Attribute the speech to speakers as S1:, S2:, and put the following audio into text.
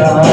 S1: Sarah.